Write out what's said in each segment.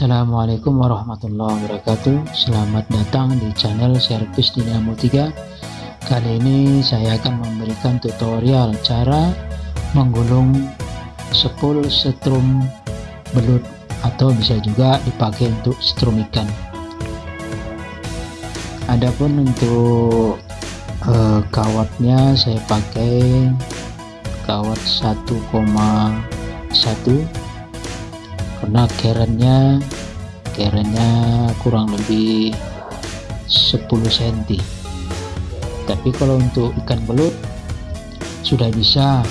Assalamualaikum warahmatullahi wabarakatuh. Selamat datang di channel Servis Dinamo 3 Kali ini saya akan memberikan tutorial cara menggulung sepul setrum belut atau bisa juga dipakai untuk strum ikan. Adapun untuk eh, kawatnya saya pakai kawat 1,1 karena kerennya kerennya kurang lebih 10 cm tapi kalau untuk ikan belut sudah bisa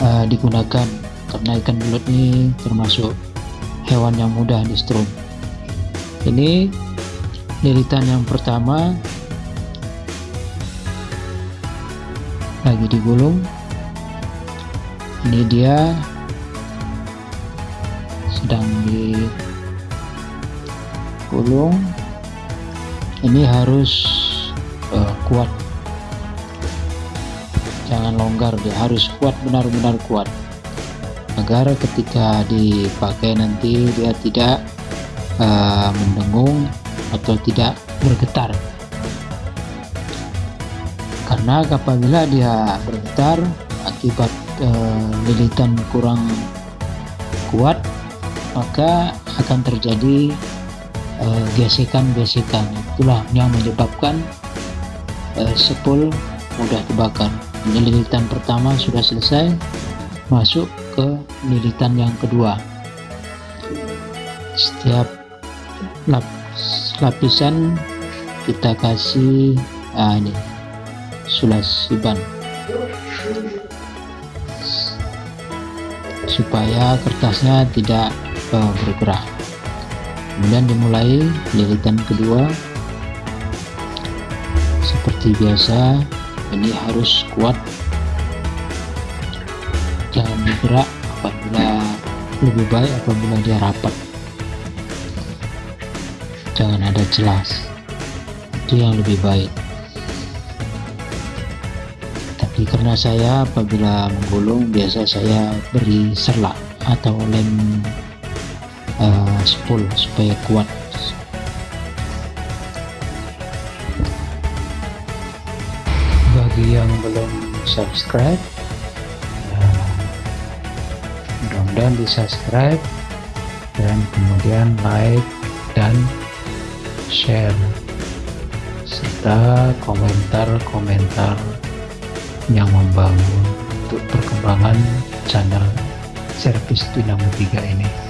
uh, digunakan. Karena ikan belut ini termasuk hewan yang mudah di strum ini lilitan yang pertama lagi digulung. Ini dia sedang digulung ini harus uh, kuat. Jangan longgar dia harus kuat benar-benar kuat. Agar ketika dipakai nanti dia tidak uh, mendengung atau tidak bergetar. Karena apabila dia bergetar akibat uh, lilitan kurang kuat maka akan terjadi eh, gesekan-gesekan. Uh, itulah yang menyebabkan uh, sepul mudah terbakar. Ini lilitan pertama sudah selesai masuk ke lilitan yang kedua. Setiap lap, lapisan kita kasih ah ini sulasiban supaya kertasnya tidak uh, bergerak. Kemudian dimulai lilitan kedua. Seperti biasa ini harus kuat. Jangan bergerak apabila lebih baik apabila dia rapat. Jangan ada jelas. Itu yang lebih baik. Tapi karena saya apabila menggulung biasa saya beri serlak atau lem uh, spool supaya kuat. Bagi yang belum subscribe uh, mudah-mudahan di subscribe dan kemudian like dan share serta komentar-komentar yang membangun untuk perkembangan channel servis Dinamo 3 ini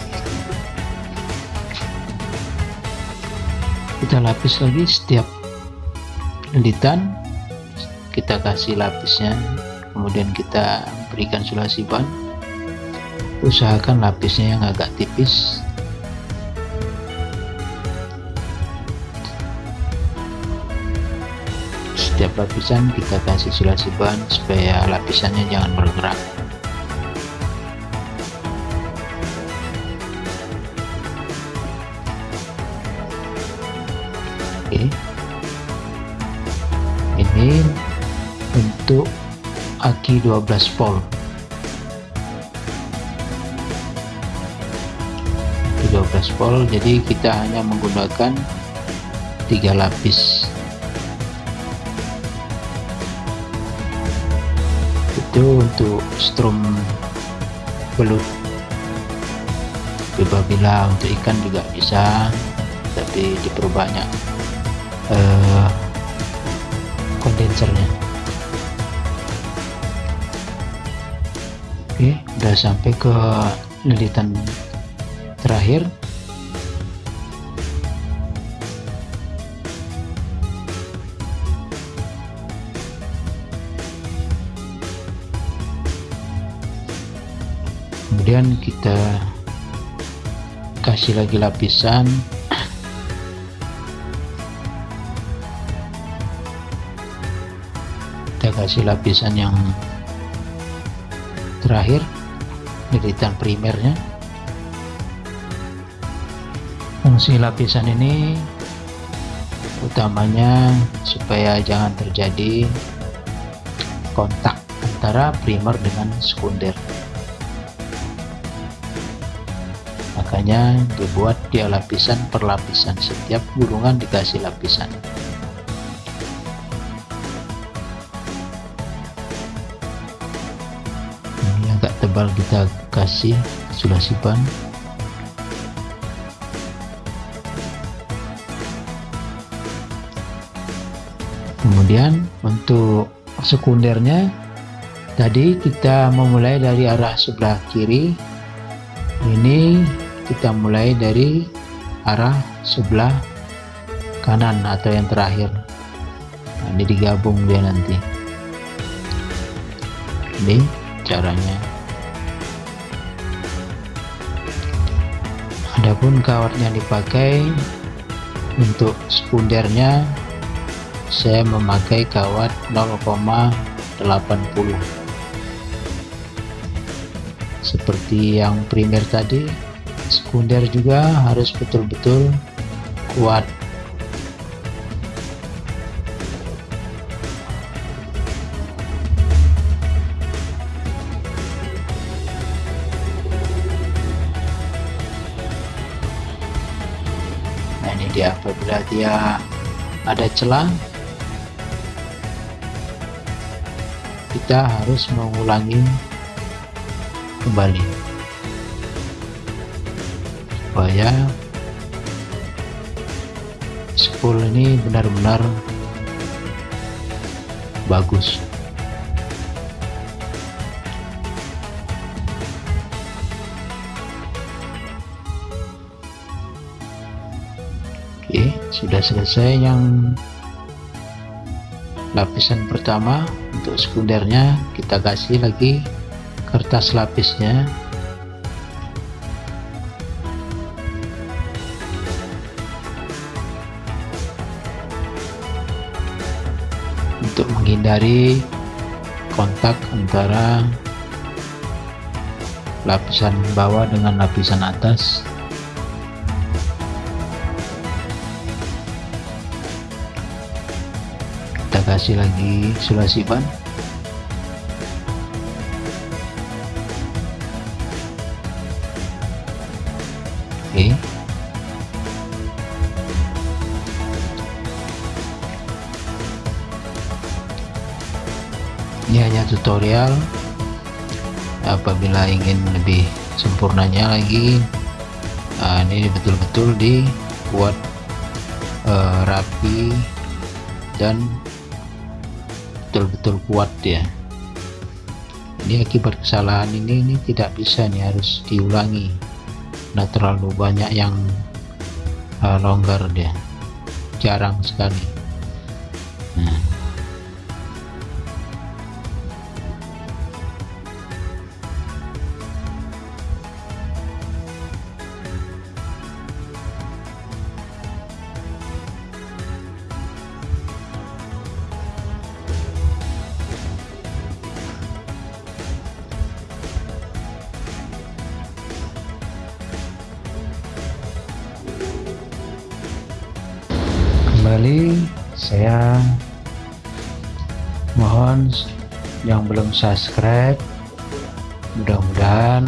kita lapis lagi setiap lilitan kita kasih lapisnya. Kemudian kita berikan sulasi ban. Usahakan lapisnya yang agak tipis. Setiap lapisan kita kasih sulasi ban supaya lapisannya jangan bergerak oke. Ini untuk aki 12 volt. Aki 12 volt jadi kita hanya menggunakan tiga lapis. Itu untuk strum belut. Apabila untuk ikan juga bisa tapi diperbanyak uh, kondensernya oke udah sampai ke lilitan terakhir. Kemudian kita kasih lagi lapisan kasih lapisan yang terakhir lilitan primernya. Fungsi lapisan ini utamanya supaya jangan terjadi kontak antara primer dengan sekunder. Makanya dibuat dia lapisan per lapisan. Setiap gulungan dikasih lapisan tebal kita kasih sulasi ban kemudian untuk sekundernya tadi kita memulai dari arah sebelah kiri. Ini kita mulai dari arah sebelah kanan atau yang terakhir. Nah, ini digabung dia nanti. Ini caranya adapun kawat yang dipakai untuk sekundernya saya memakai kawat 0,80 seperti yang primer tadi sekunder juga harus betul-betul kuat ini dia apabila dia ada celah kita harus mengulangi kembali. Supaya spool ini benar-benar bagus sudah selesai yang lapisan pertama. Untuk sekundernya kita kasih lagi kertas lapisnya. Untuk menghindari kontak antara lapisan bawah dengan lapisan atas kasih lagi sulasi ban Oke. Ini hanya tutorial. Apabila ingin lebih sempurnanya lagi, nah ini betul-betul dibuat uh, rapi dan betul-betul kuat ya. Ini akibat kesalahan ini ini tidak bisa nih harus diulangi. Nah terlalu banyak yang uh, longgar dia. Jarang sekali kembali saya mohon yang belum subscribe mudah-mudahan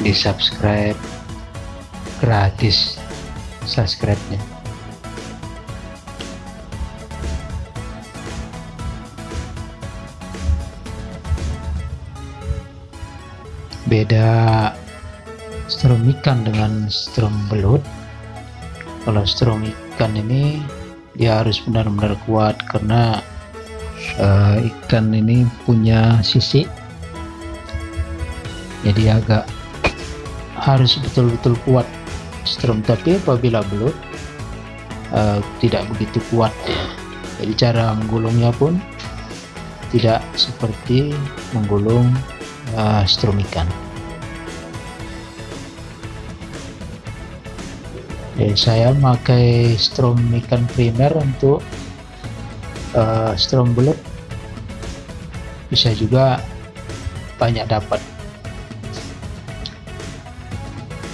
di subscribe gratis subscribe nya beda strum ikan dengan strum belut. Kalau strum ikan ini dia harus benar-benar kuat karena uh, ikan ini punya sisi. Jadi agak harus betul-betul kuat strum tapi apabila belut uh, tidak begitu kuat. Jadi cara menggulungnya pun tidak seperti menggulung uh, strum ikan Jadi saya pakai strom ikan primer untuk uh, strom belut bisa juga banyak dapat.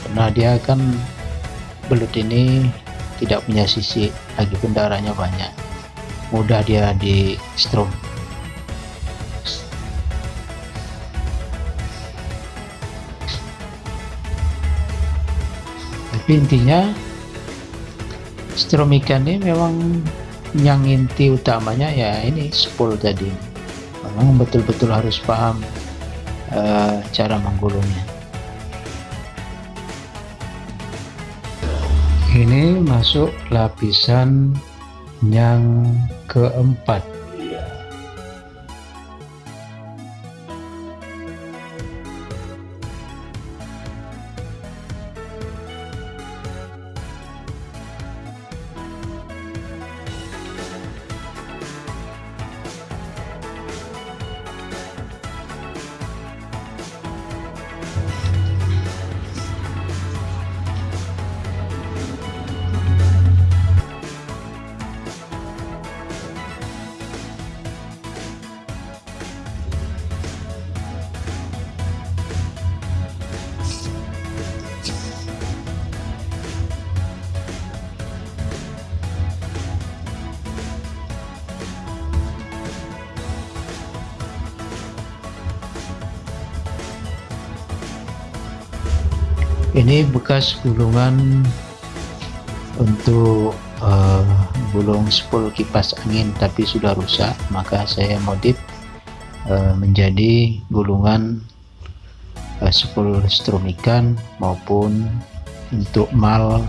Karena dia kan belut ini tidak punya sisi lagi darahnya banyak. Mudah dia di strom. Intinya strom ikan ini memang yang inti utamanya ya ini spool tadi. Memang betul-betul harus paham uh, cara menggulungnya. Ini masuk lapisan yang keempat ini bekas gulungan untuk uh, gulung spool kipas angin tapi sudah rusak maka saya modif uh, menjadi gulungan uh, spool strum maupun untuk mal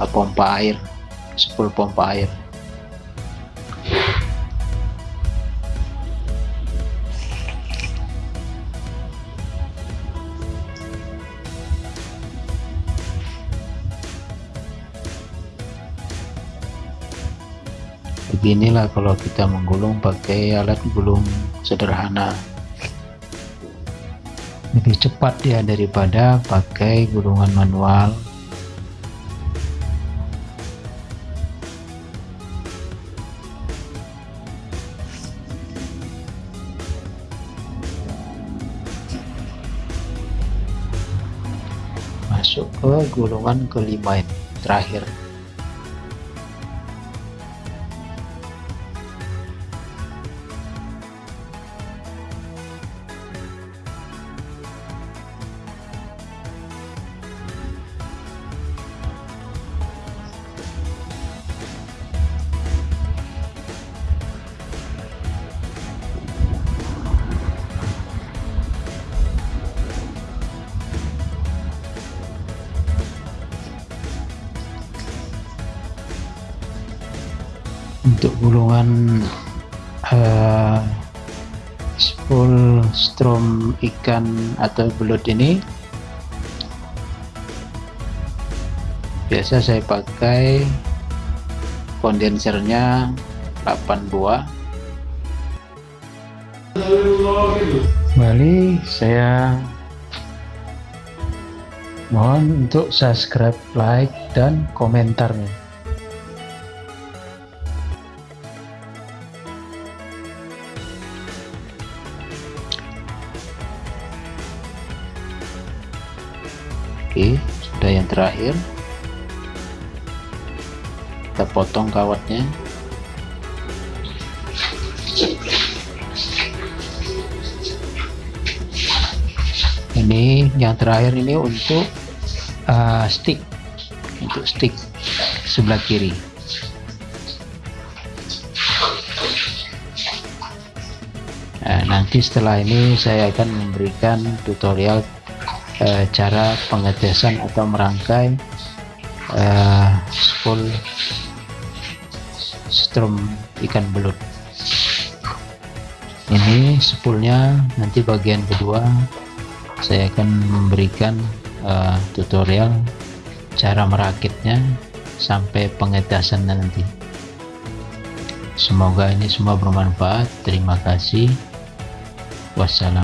uh, pompa air spool pompa air beginilah kalau kita menggulung pakai alat gulung sederhana. Lebih cepat ya daripada pakai gulungan manual. Masuk ke gulungan kelima terakhir untuk gulungan uh, spool strom ikan atau belut ini. Biasa saya pakai kondensernya 8 buah. Kembali saya mohon untuk subscribe like dan komentarnya terakhir. Kita potong kawatnya. Ini yang terakhir ini untuk uh, stick, untuk stick sebelah kiri. Nah, nanti setelah ini saya akan memberikan tutorial uh, cara pengetesan atau merangkai uh, spool strum ikan belut. Ini spoolnya nanti bagian kedua saya akan memberikan uh, tutorial cara merakitnya sampai pengetesan nanti. Semoga ini semua bermanfaat. Terima kasih. Wassalam